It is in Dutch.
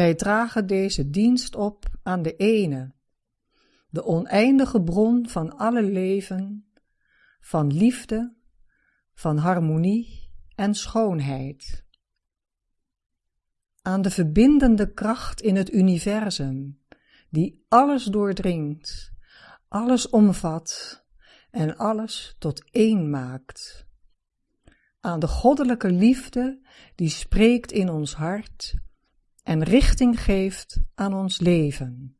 Wij dragen deze dienst op aan de ene, de oneindige bron van alle leven, van liefde, van harmonie en schoonheid. Aan de verbindende kracht in het universum, die alles doordringt, alles omvat en alles tot één maakt. Aan de goddelijke liefde die spreekt in ons hart en richting geeft aan ons leven.